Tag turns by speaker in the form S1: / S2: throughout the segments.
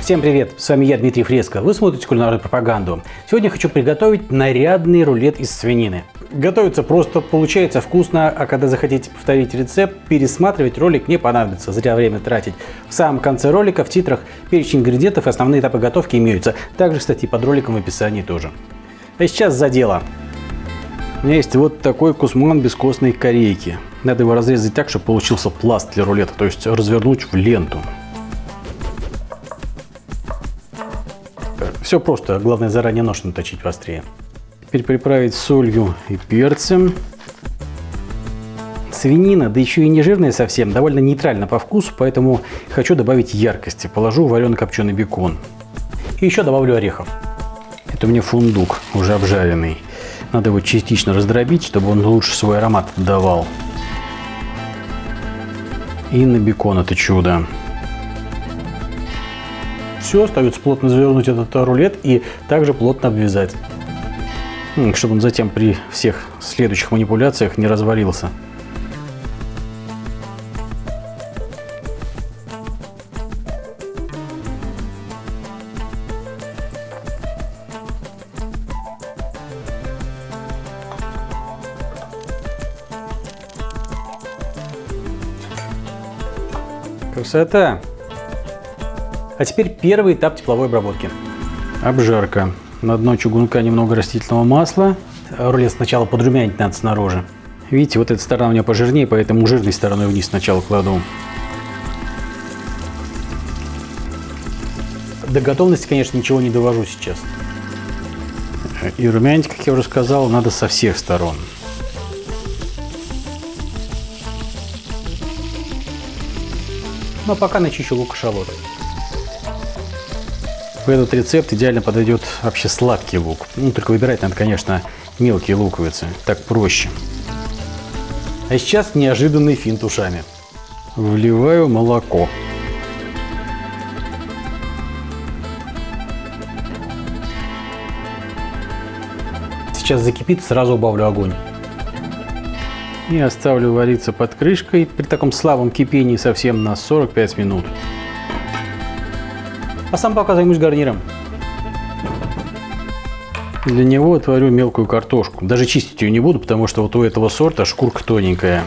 S1: Всем привет, с вами я, Дмитрий Фреско. Вы смотрите кулинарную пропаганду. Сегодня хочу приготовить нарядный рулет из свинины. Готовится просто, получается вкусно, а когда захотите повторить рецепт, пересматривать ролик не понадобится, зря время тратить. В самом конце ролика в титрах перечень ингредиентов и основные этапы готовки имеются. Также, кстати, под роликом в описании тоже. А сейчас за дело. У меня есть вот такой кусман бескостной корейки. Надо его разрезать так, чтобы получился пласт для рулета, то есть развернуть в ленту. Все просто, главное заранее нож наточить острее. Теперь приправить солью и перцем. Свинина, да еще и не жирная совсем, довольно нейтрально по вкусу, поэтому хочу добавить яркости. Положу вареный копченый бекон. И еще добавлю орехов. Это мне фундук, уже обжаренный. Надо его частично раздробить, чтобы он лучше свой аромат давал. И на бекон это чудо все, остается плотно завернуть этот рулет и также плотно обвязать, чтобы он затем при всех следующих манипуляциях не развалился. Красота! А теперь первый этап тепловой обработки. Обжарка. На дно чугунка немного растительного масла. Рулет сначала подрумянить надо снаружи. Видите, вот эта сторона у меня пожирнее, поэтому жирной стороной вниз сначала кладу. До готовности, конечно, ничего не довожу сейчас. И румянить, как я уже сказал, надо со всех сторон. Но ну, а пока начищу лук и шалот. В этот рецепт идеально подойдет вообще сладкий лук. Ну, только выбирать надо, конечно, мелкие луковицы. Так проще. А сейчас неожиданный финт ушами. Вливаю молоко. Сейчас закипит, сразу убавлю огонь. И оставлю вариться под крышкой при таком слабом кипении совсем на 45 минут. А сам пока займусь гарниром. Для него отварю мелкую картошку. Даже чистить ее не буду, потому что вот у этого сорта шкурка тоненькая.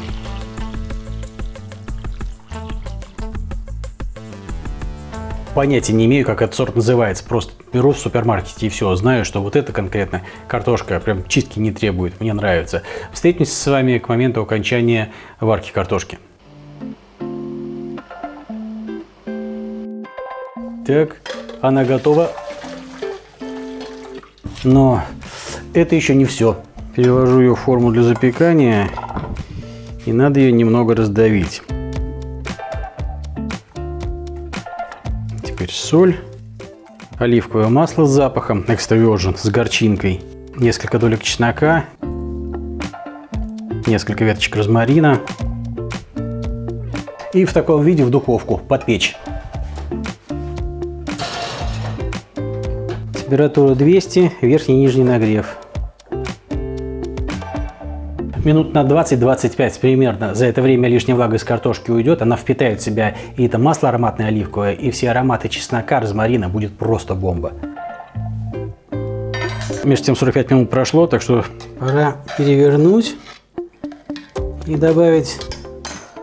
S1: Понятия не имею, как этот сорт называется. Просто беру в супермаркете и все. Знаю, что вот эта конкретно картошка прям чистки не требует. Мне нравится. Встретимся с вами к моменту окончания варки картошки. Так, она готова. Но это еще не все. Перевожу ее в форму для запекания. И надо ее немного раздавить. Теперь соль. Оливковое масло с запахом Virgin с горчинкой. Несколько долек чеснока. Несколько веточек розмарина. И в таком виде в духовку подпечь. Температура 200, верхний и нижний нагрев. Минут на 20-25 примерно. За это время лишняя влага из картошки уйдет. Она впитает в себя и это масло ароматное оливковое, и все ароматы чеснока, розмарина. Будет просто бомба. Между тем 45 минут прошло, так что пора перевернуть и добавить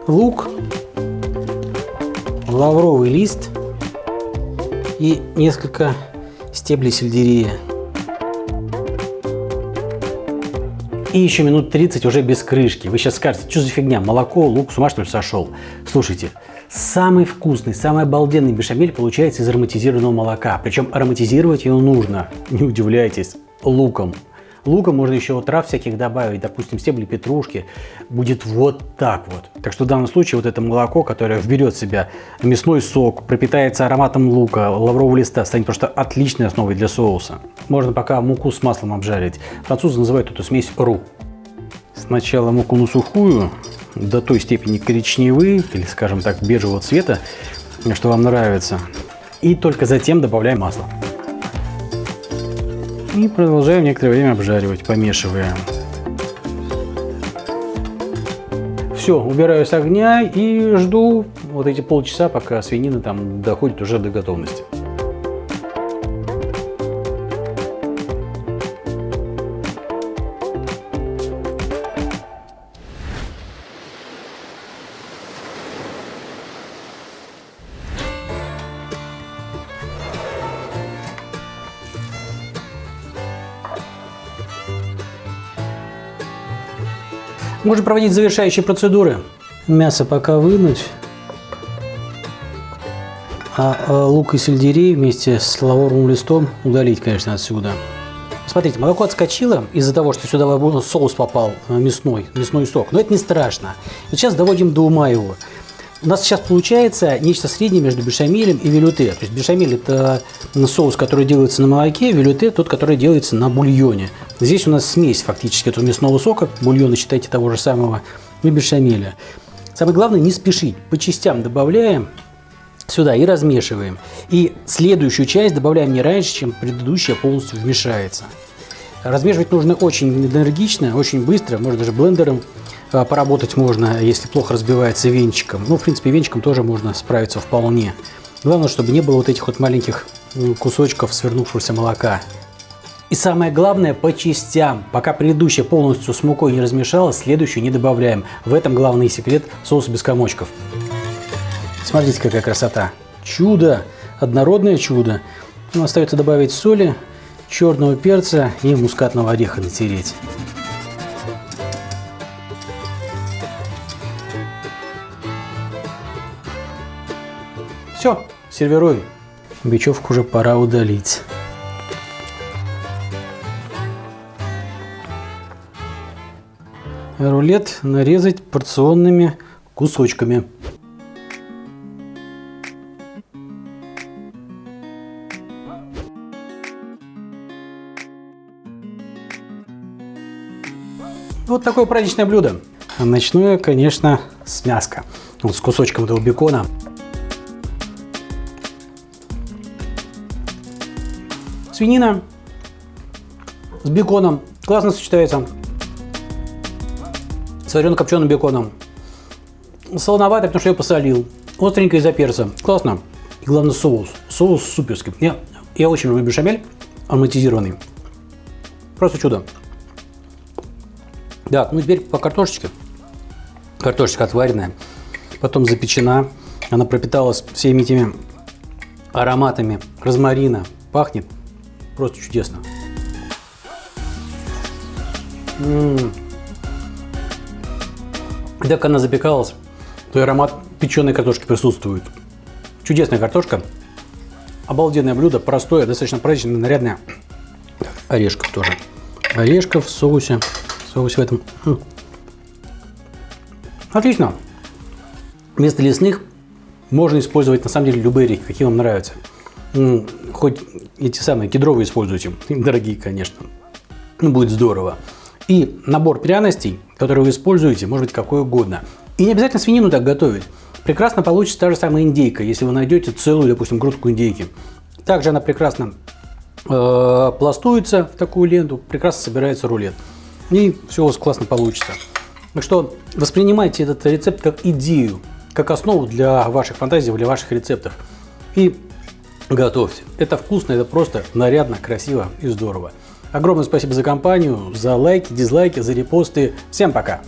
S1: лук, лавровый лист и несколько стебли сельдерея. И еще минут 30 уже без крышки. Вы сейчас скажете, что за фигня, молоко, лук, с ума что ли сошел? Слушайте, самый вкусный, самый обалденный бешамель получается из ароматизированного молока. Причем ароматизировать его нужно, не удивляйтесь, луком. Лука можно еще трав всяких добавить, допустим, стебли петрушки. Будет вот так вот. Так что в данном случае вот это молоко, которое вберет в себя мясной сок, пропитается ароматом лука, лаврового листа, станет просто отличной основой для соуса. Можно пока муку с маслом обжарить. Французы называют эту смесь ру. Сначала муку на сухую, до той степени коричневый или, скажем так, бежевого цвета, что вам нравится. И только затем добавляем масло. И продолжаем некоторое время обжаривать, помешивая. Все, убираю с огня и жду вот эти полчаса, пока свинина там доходит уже до готовности. Можно проводить завершающие процедуры. Мясо пока вынуть. А, а лук и сельдерей вместе с лавровым листом удалить, конечно, отсюда. Смотрите, молоко отскочило из-за того, что сюда соус попал э, мясной, мясной сок. Но это не страшно. Сейчас доводим до ума его. У нас сейчас получается нечто среднее между бешамелем и велюте. То есть бешамель это соус, который делается на молоке, велюте тот, который делается на бульоне. Здесь у нас смесь фактически этого мясного сока, бульона считайте того же самого, и бешамеля. Самое главное не спешить, по частям добавляем сюда и размешиваем. И следующую часть добавляем не раньше, чем предыдущая полностью вмешается. Размешивать нужно очень энергично, очень быстро, можно даже блендером а, поработать можно, если плохо разбивается венчиком. Ну, в принципе, венчиком тоже можно справиться вполне. Главное, чтобы не было вот этих вот маленьких кусочков свернувшегося молока. И самое главное, по частям. Пока предыдущая полностью с мукой не размешалась, следующую не добавляем. В этом главный секрет соуса без комочков. Смотрите, какая красота. Чудо! Однородное чудо. Ну, остается добавить соли, черного перца и мускатного ореха натереть. Все, сервируем. Бечевку уже пора удалить. Рулет нарезать порционными кусочками. Вот такое праздничное блюдо. Начну я, конечно, с мяска. Вот с кусочком этого бекона. Свинина с беконом классно сочетается. С варено-копченым беконом. Солоновато, потому что я посолил. Остренько из-за перца. Классно. И главное соус. Соус суперский. Я, я очень люблю бешамель ароматизированный. Просто чудо. Да, ну теперь по картошечке. Картошечка отваренная. Потом запечена. Она пропиталась всеми этими ароматами розмарина. Пахнет Просто чудесно. М -м -м. Так она запекалась, то и аромат печеной картошки присутствует. Чудесная картошка. Обалденное блюдо, простое, достаточно праздничное, нарядное. Орешков тоже. Орешков в соусе. Соус в этом. Отлично. Вместо лесных можно использовать на самом деле любые орехи, какие вам нравятся хоть эти самые кедровые используйте, дорогие, конечно, ну, будет здорово. И набор пряностей, которые вы используете, может быть какой угодно. И не обязательно свинину так готовить. Прекрасно получится та же самая индейка, если вы найдете целую, допустим, грудку индейки. Также она прекрасно э, пластуется в такую ленту, прекрасно собирается рулет. И все у вас классно получится. Так что воспринимайте этот рецепт как идею, как основу для ваших фантазий, для ваших рецептов. И готовьте. Это вкусно, это просто нарядно, красиво и здорово. Огромное спасибо за компанию, за лайки, дизлайки, за репосты. Всем пока!